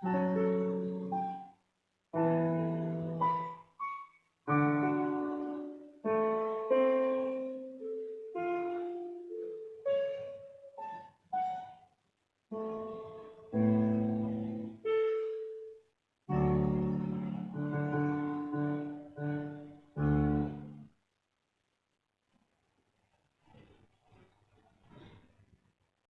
Música